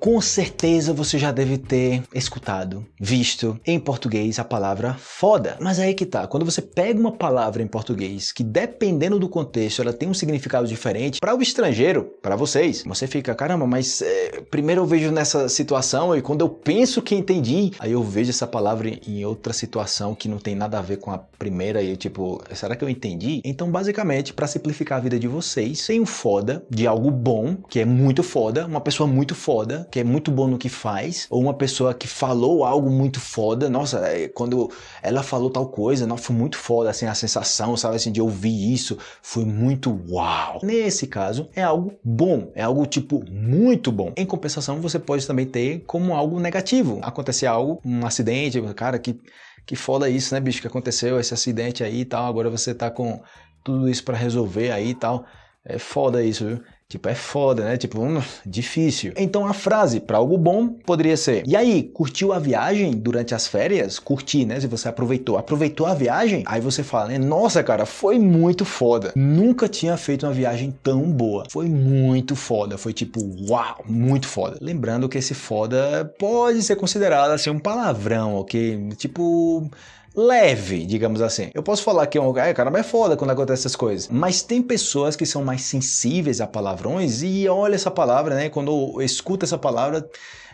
Com certeza você já deve ter escutado, visto em português a palavra foda. Mas aí que tá, quando você pega uma palavra em português que dependendo do contexto ela tem um significado diferente, para o estrangeiro, para vocês, você fica, caramba, mas é, primeiro eu vejo nessa situação e quando eu penso que entendi, aí eu vejo essa palavra em outra situação que não tem nada a ver com a primeira e eu tipo, será que eu entendi? Então basicamente, para simplificar a vida de vocês, tem um foda de algo bom, que é muito foda, uma pessoa muito foda, que é muito bom no que faz, ou uma pessoa que falou algo muito foda, nossa, é, quando ela falou tal coisa, nossa, foi muito foda, assim, a sensação, sabe, assim, de ouvir isso, foi muito uau. Nesse caso, é algo bom, é algo, tipo, muito bom. Em compensação, você pode também ter como algo negativo. Acontecer algo, um acidente, cara, que, que foda isso, né, bicho, que aconteceu esse acidente aí e tal, agora você tá com tudo isso para resolver aí e tal. É foda isso, viu? Tipo, é foda, né? Tipo, hum, difícil. Então a frase para algo bom poderia ser: E aí, curtiu a viagem durante as férias? Curti, né? Se você aproveitou. Aproveitou a viagem? Aí você fala, né? Nossa, cara, foi muito foda. Nunca tinha feito uma viagem tão boa. Foi muito foda. Foi tipo, uau, muito foda. Lembrando que esse foda pode ser considerado assim um palavrão, ok? Tipo leve, digamos assim. Eu posso falar que é um cara, cara, é foda quando acontece essas coisas. Mas tem pessoas que são mais sensíveis a palavrões e olha essa palavra, né? Quando escuta essa palavra,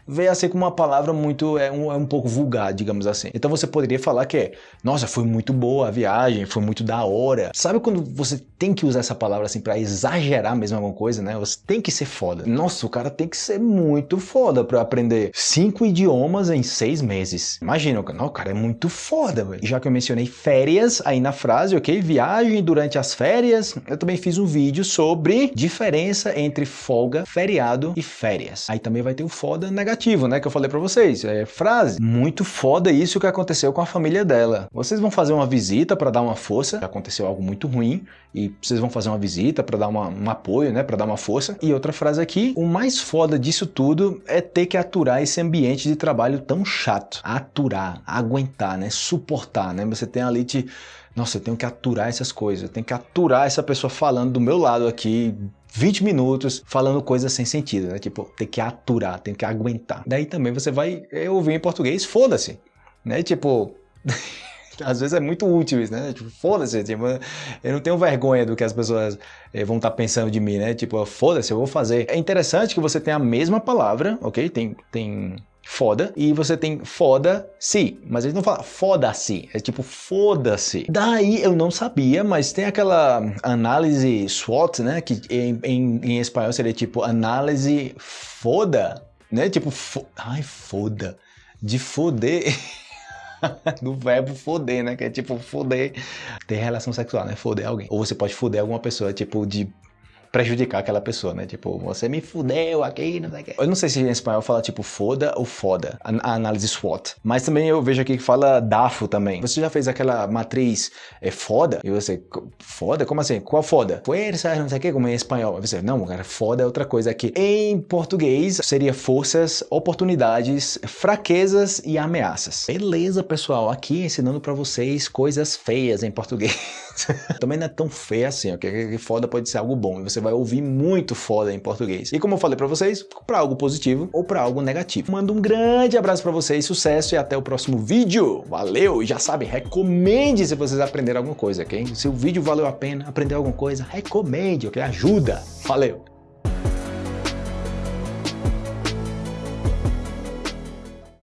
vê assim como uma palavra muito, é um, é um pouco vulgar, digamos assim. Então você poderia falar que é, nossa, foi muito boa a viagem, foi muito da hora. Sabe quando você tem que usar essa palavra assim para exagerar mesmo alguma coisa, né? Você tem que ser foda. Nossa, o cara tem que ser muito foda para aprender cinco idiomas em seis meses. Imagina, não, o cara é muito foda, velho. Já que eu mencionei férias aí na frase, ok? Viagem durante as férias, eu também fiz um vídeo sobre diferença entre folga, feriado e férias. Aí também vai ter o foda negativo negativo, né, que eu falei para vocês. É frase. Muito foda isso que aconteceu com a família dela. Vocês vão fazer uma visita para dar uma força, aconteceu algo muito ruim, e vocês vão fazer uma visita para dar uma, um apoio, né, para dar uma força. E outra frase aqui, o mais foda disso tudo é ter que aturar esse ambiente de trabalho tão chato. Aturar, aguentar, né, suportar, né? Você tem ali te nossa, eu tenho que aturar essas coisas, eu tenho que aturar essa pessoa falando do meu lado aqui 20 minutos falando coisas sem sentido, né? Tipo, tem que aturar, tem que aguentar. Daí também você vai ouvir em português, foda-se, né? Tipo, às vezes é muito útil isso, né? Tipo, foda-se, tipo, eu não tenho vergonha do que as pessoas eh, vão estar tá pensando de mim, né? Tipo, foda-se, eu vou fazer. É interessante que você tenha a mesma palavra, ok? Tem, tem foda, e você tem foda-se, mas eles não falam foda-se, é tipo foda-se. Daí eu não sabia, mas tem aquela análise SWOT, né, que em, em, em espanhol seria tipo análise foda, né, tipo, fo ai foda, de foder... do verbo foder, né? Que é tipo foder, ter relação sexual, né? Foder alguém. Ou você pode foder alguma pessoa, tipo, de prejudicar aquela pessoa, né? Tipo, você me fudeu aqui, não sei o que. Eu não sei se em espanhol fala tipo foda ou foda, a, análise SWOT. Mas também eu vejo aqui que fala DAFO também. Você já fez aquela matriz é, foda? E você, foda? Como assim? Qual foda? Força, não sei o que, como em espanhol. Você, não, cara, foda é outra coisa aqui. Em português seria forças, oportunidades, fraquezas e ameaças. Beleza, pessoal, aqui ensinando para vocês coisas feias em português. também não é tão feio assim, ok? Foda pode ser algo bom. E você vai ouvir muito foda em português. E como eu falei para vocês, para algo positivo ou para algo negativo. Mando um grande abraço para vocês, sucesso e até o próximo vídeo. Valeu! E já sabe, recomende se vocês aprenderam alguma coisa, ok? Se o vídeo valeu a pena, aprender alguma coisa, recomende, ok? Ajuda! Valeu!